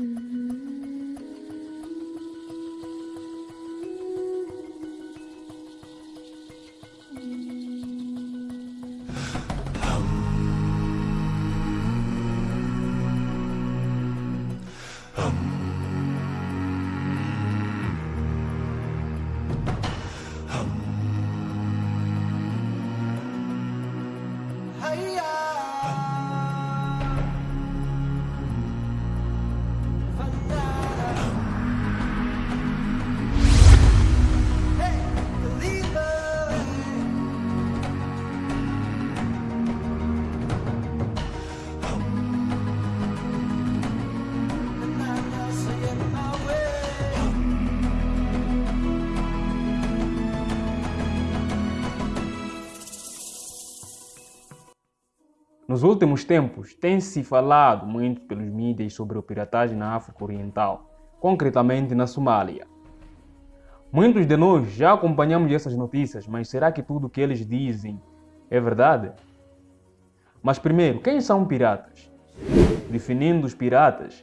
Mm-hmm. Nos últimos tempos, tem-se falado muito pelos mídias sobre a piratagem na África Oriental, concretamente na Somália. Muitos de nós já acompanhamos essas notícias, mas será que tudo o que eles dizem é verdade? Mas primeiro, quem são piratas? Definindo os piratas,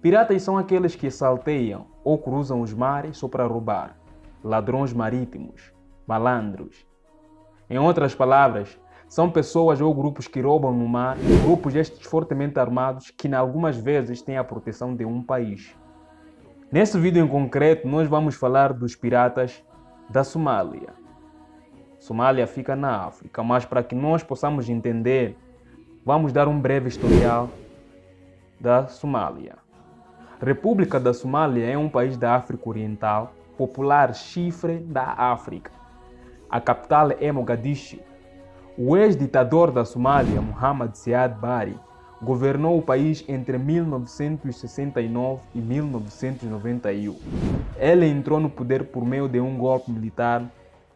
piratas são aqueles que salteiam ou cruzam os mares só para roubar, ladrões marítimos, malandros. Em outras palavras, são pessoas ou grupos que roubam no mar, grupos estes fortemente armados que, algumas vezes, têm a proteção de um país. Nesse vídeo em concreto, nós vamos falar dos piratas da Somália. Somália fica na África, mas para que nós possamos entender, vamos dar um breve historial da Somália. República da Somália é um país da África Oriental, popular chifre da África. A capital é Mogadishu, o ex-ditador da Somália, Muhammad Siad Barre, governou o país entre 1969 e 1991. Ele entrou no poder por meio de um golpe militar,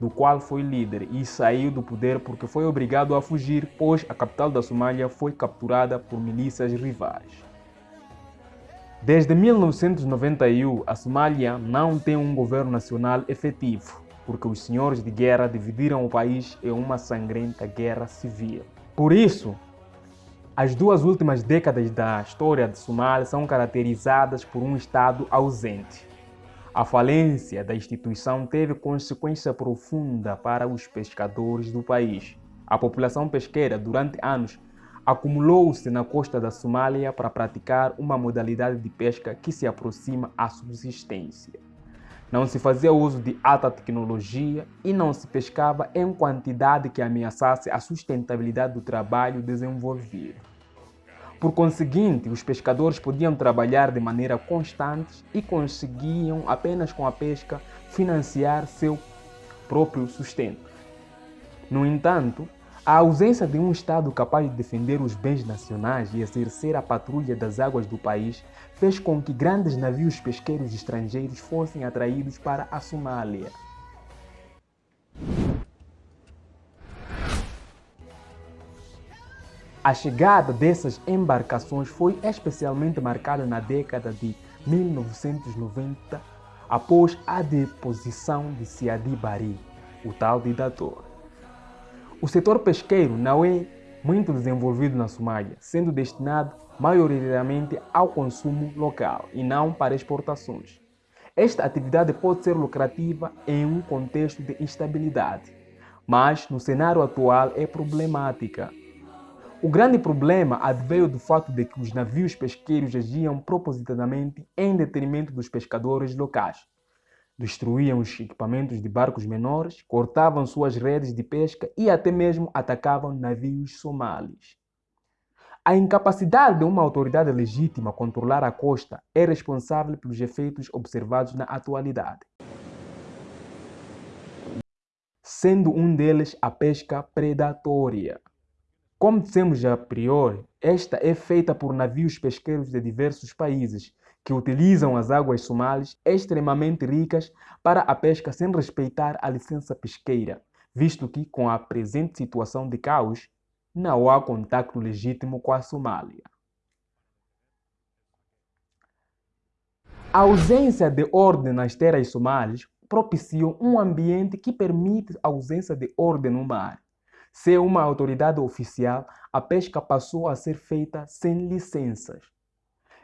do qual foi líder, e saiu do poder porque foi obrigado a fugir, pois a capital da Somália foi capturada por milícias rivais. Desde 1991, a Somália não tem um governo nacional efetivo porque os senhores de guerra dividiram o país em uma sangrenta guerra civil. Por isso, as duas últimas décadas da história de Somália são caracterizadas por um Estado ausente. A falência da instituição teve consequência profunda para os pescadores do país. A população pesqueira, durante anos, acumulou-se na costa da Somália para praticar uma modalidade de pesca que se aproxima à subsistência. Não se fazia uso de alta tecnologia e não se pescava em quantidade que ameaçasse a sustentabilidade do trabalho desenvolvido. Por conseguinte, os pescadores podiam trabalhar de maneira constante e conseguiam, apenas com a pesca, financiar seu próprio sustento. No entanto, a ausência de um Estado capaz de defender os bens nacionais e exercer a patrulha das águas do país fez com que grandes navios pesqueiros estrangeiros fossem atraídos para a Somália. A chegada dessas embarcações foi especialmente marcada na década de 1990, após a deposição de Siadi Bari, o tal ditador. O setor pesqueiro não é muito desenvolvido na Somália, sendo destinado maioritariamente ao consumo local e não para exportações. Esta atividade pode ser lucrativa em um contexto de instabilidade, mas no cenário atual é problemática. O grande problema adveio do fato de que os navios pesqueiros agiam propositadamente em detrimento dos pescadores locais, destruíam os equipamentos de barcos menores, cortavam suas redes de pesca e até mesmo atacavam navios somalis. A incapacidade de uma autoridade legítima controlar a costa é responsável pelos efeitos observados na atualidade, sendo um deles a pesca predatória. Como dissemos a priori, esta é feita por navios pesqueiros de diversos países, que utilizam as águas somalis extremamente ricas para a pesca sem respeitar a licença pesqueira, visto que, com a presente situação de caos, não há contato legítimo com a Somália. A ausência de ordem nas terras somalis propiciou um ambiente que permite a ausência de ordem no mar. Sem uma autoridade oficial, a pesca passou a ser feita sem licenças.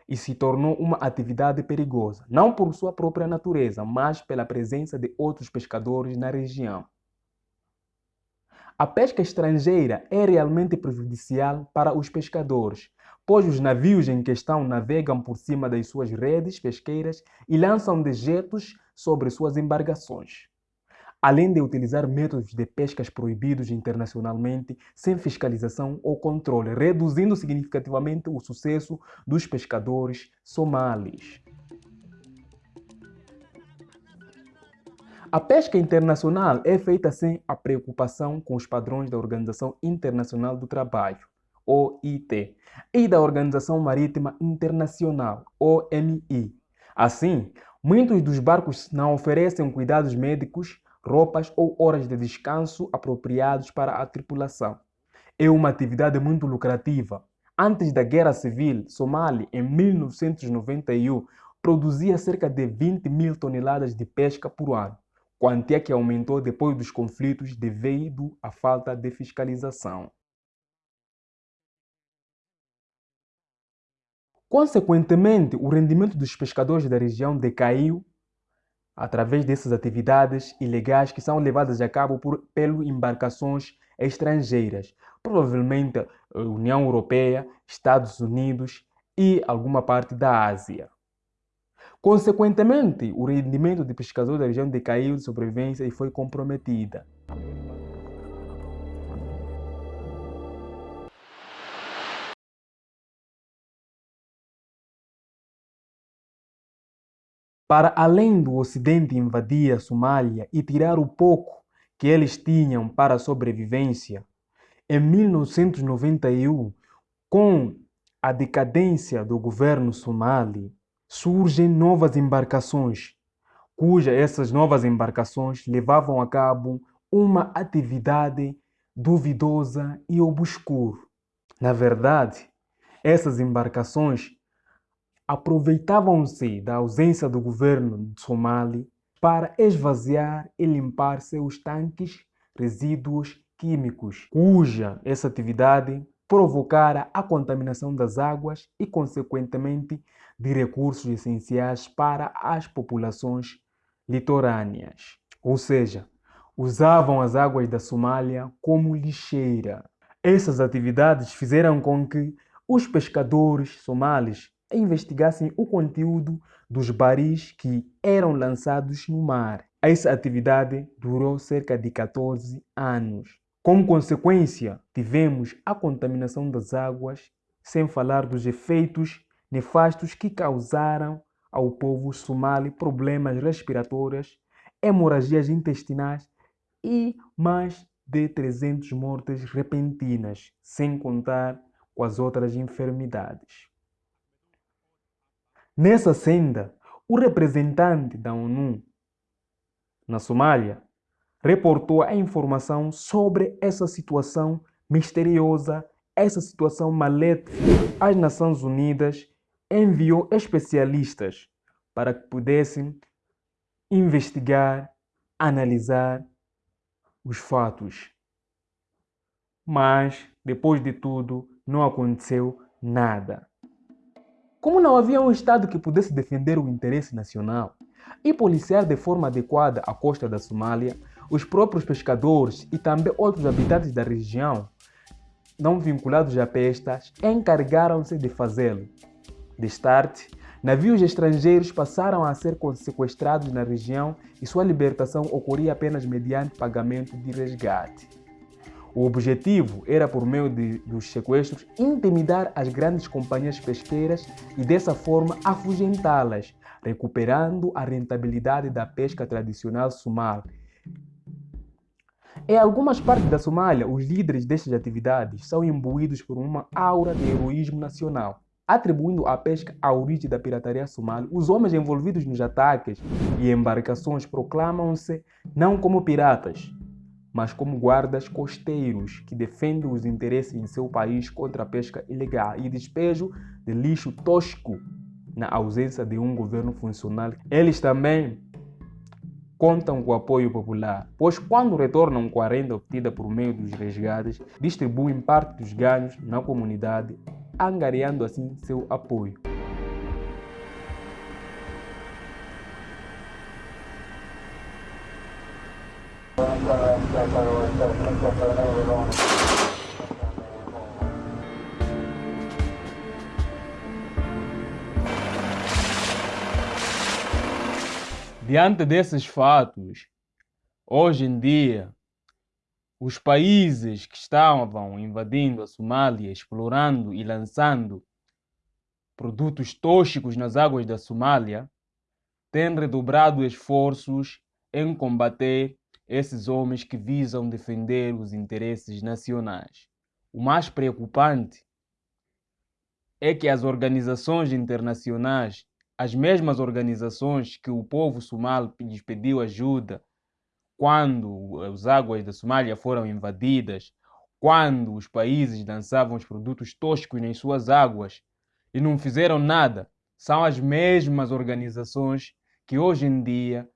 E se tornou uma atividade perigosa, não por sua própria natureza, mas pela presença de outros pescadores na região. A pesca estrangeira é realmente prejudicial para os pescadores, pois os navios em questão navegam por cima das suas redes pesqueiras e lançam dejetos sobre suas embarcações. Além de utilizar métodos de pescas proibidos internacionalmente, sem fiscalização ou controle, reduzindo significativamente o sucesso dos pescadores somalis. A pesca internacional é feita sem a preocupação com os padrões da Organização Internacional do Trabalho, OIT, e da Organização Marítima Internacional, OMI. Assim, muitos dos barcos não oferecem cuidados médicos, roupas ou horas de descanso apropriados para a tripulação. É uma atividade muito lucrativa. Antes da Guerra Civil, Somália, em 1991, produzia cerca de 20 mil toneladas de pesca por ano quantia que aumentou depois dos conflitos devido à falta de fiscalização. Consequentemente, o rendimento dos pescadores da região decaiu através dessas atividades ilegais que são levadas a cabo por pelas embarcações estrangeiras, provavelmente União Europeia, Estados Unidos e alguma parte da Ásia. Consequentemente, o rendimento de pescadores da região decaiu de sobrevivência e foi comprometida. Para além do Ocidente invadir a Somália e tirar o pouco que eles tinham para a sobrevivência, em 1991, com a decadência do governo somali, surgem novas embarcações, cujas essas novas embarcações levavam a cabo uma atividade duvidosa e obscura. Na verdade, essas embarcações aproveitavam-se da ausência do governo Somali para esvaziar e limpar seus tanques resíduos químicos, cuja essa atividade provocara a contaminação das águas e, consequentemente, de recursos essenciais para as populações litorâneas. Ou seja, usavam as águas da Somália como lixeira. Essas atividades fizeram com que os pescadores somalis investigassem o conteúdo dos baris que eram lançados no mar. Essa atividade durou cerca de 14 anos. Como consequência, tivemos a contaminação das águas, sem falar dos efeitos nefastos que causaram ao povo somali problemas respiratórios, hemorragias intestinais e mais de 300 mortes repentinas, sem contar com as outras enfermidades. Nessa senda, o representante da ONU na Somália reportou a informação sobre essa situação misteriosa, essa situação maléfica. As Nações Unidas enviou especialistas para que pudessem investigar, analisar os fatos. Mas, depois de tudo, não aconteceu nada. Como não havia um Estado que pudesse defender o interesse nacional e policiar de forma adequada a costa da Somália, os próprios pescadores e também outros habitantes da região, não vinculados a pestas, encarregaram-se de fazê-lo. Destarte, navios estrangeiros passaram a ser sequestrados na região e sua libertação ocorria apenas mediante pagamento de resgate. O objetivo era, por meio de, dos sequestros, intimidar as grandes companhias pesqueiras e, dessa forma, afugentá-las, recuperando a rentabilidade da pesca tradicional sumal em algumas partes da Somália, os líderes destas atividades são imbuídos por uma aura de heroísmo nacional. Atribuindo à pesca a origem da pirataria somali, os homens envolvidos nos ataques e embarcações proclamam-se não como piratas, mas como guardas costeiros que defendem os interesses de seu país contra a pesca ilegal e despejo de lixo tosco na ausência de um governo funcional. Eles também contam com o apoio popular, pois quando retornam com a renda obtida por meio dos resgates, distribuem parte dos ganhos na comunidade, angariando assim seu apoio. Diante desses fatos, hoje em dia, os países que estavam invadindo a Somália, explorando e lançando produtos tóxicos nas águas da Somália, têm redobrado esforços em combater esses homens que visam defender os interesses nacionais. O mais preocupante é que as organizações internacionais, as mesmas organizações que o povo somali lhes pediu ajuda quando as águas da Somália foram invadidas, quando os países lançavam os produtos tóxicos nas suas águas e não fizeram nada, são as mesmas organizações que hoje em dia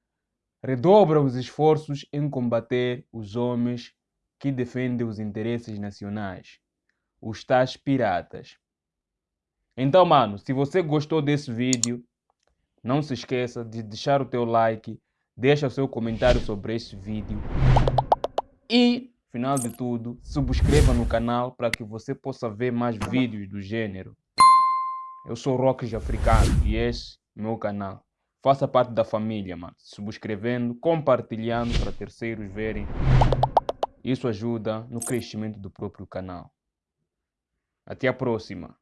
redobram os esforços em combater os homens que defendem os interesses nacionais, os tais piratas. Então, mano, se você gostou desse vídeo, não se esqueça de deixar o teu like, deixa o seu comentário sobre este vídeo e, final de tudo, subscreva no canal para que você possa ver mais vídeos do gênero. Eu sou Rock Africano e esse é meu canal. Faça parte da família, mano. Subscrevendo, compartilhando para terceiros verem. Isso ajuda no crescimento do próprio canal. Até a próxima.